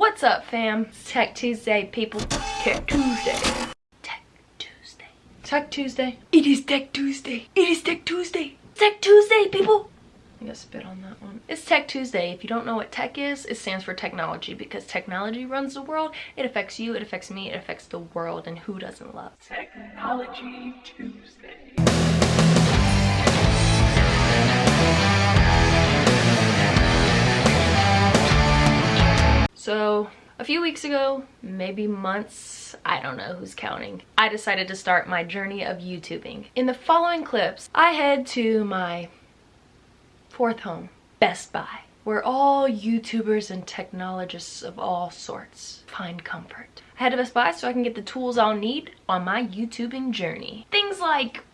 What's up, fam? It's Tech Tuesday, people. Tech Tuesday. Tech Tuesday. Tech Tuesday. It is Tech Tuesday. It is Tech Tuesday. Tech Tuesday, people. I'm gonna spit on that one. It's Tech Tuesday. If you don't know what tech is, it stands for technology because technology runs the world. It affects you, it affects me, it affects the world, and who doesn't love Technology Tuesday? So a few weeks ago, maybe months, I don't know who's counting, I decided to start my journey of YouTubing. In the following clips, I head to my fourth home, Best Buy, where all YouTubers and technologists of all sorts find comfort. I head to Best Buy so I can get the tools I'll need on my YouTubing journey. Things like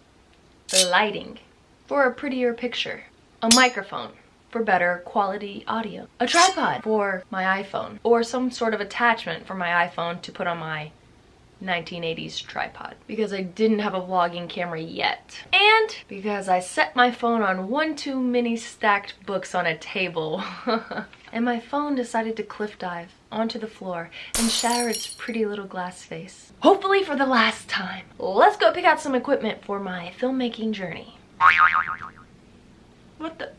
lighting for a prettier picture, a microphone, for better quality audio. A tripod for my iPhone or some sort of attachment for my iPhone to put on my 1980s tripod because I didn't have a vlogging camera yet. And because I set my phone on one too many stacked books on a table. and my phone decided to cliff dive onto the floor and shatter its pretty little glass face. Hopefully for the last time. Let's go pick out some equipment for my filmmaking journey. What the?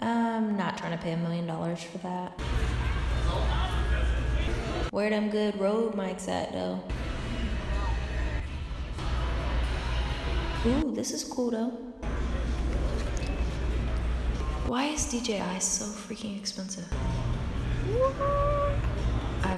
I'm not trying to pay a million dollars for that. Where them good Rode mics at though? Ooh, this is cool though. Why is DJI so freaking expensive? I've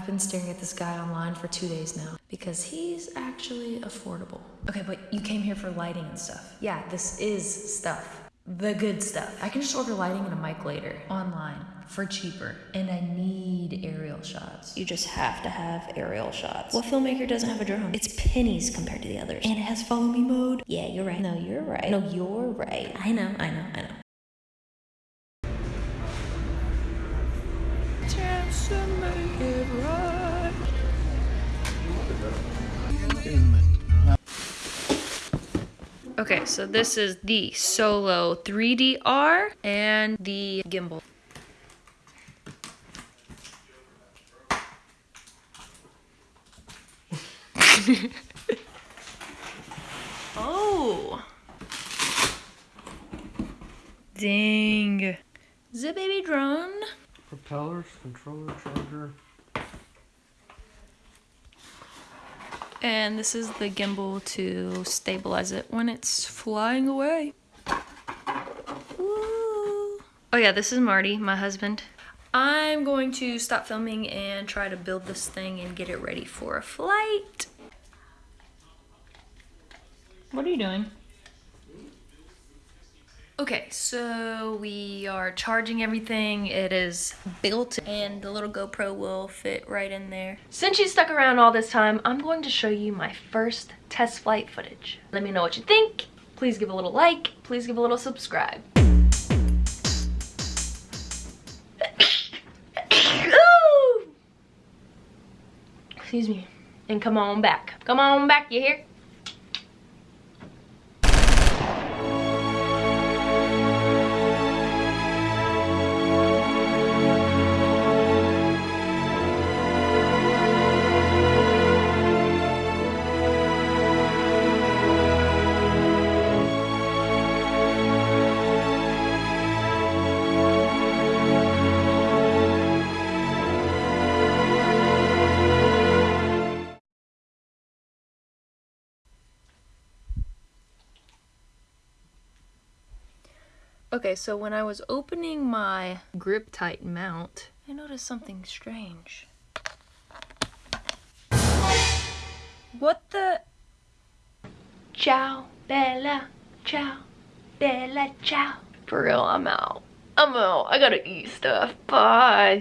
been staring at this guy online for two days now because he's actually affordable. Okay, but you came here for lighting and stuff. Yeah, this is stuff. The good stuff. I can just order lighting and a mic later online for cheaper. And I need aerial shots. You just have to have aerial shots. What filmmaker doesn't have a drone? It's pennies compared to the others. And it has follow me mode. Yeah, you're right. No, you're right. No, you're right. I know, I know, I know. Okay, so this is the Solo 3DR and the gimbal. oh! Dang. The baby drone. Propellers, controller, charger. And this is the gimbal to stabilize it when it's flying away. Ooh. Oh yeah, this is Marty, my husband. I'm going to stop filming and try to build this thing and get it ready for a flight. What are you doing? Okay, so we are charging everything. It is built and the little GoPro will fit right in there. Since you stuck around all this time, I'm going to show you my first test flight footage. Let me know what you think. Please give a little like. Please give a little subscribe. Excuse me. And come on back. Come on back, you hear? Okay, so when I was opening my GripTight mount, I noticed something strange. What the? Ciao, Bella. Ciao, Bella. Ciao. For real, I'm out. I'm out. I gotta eat stuff. Bye.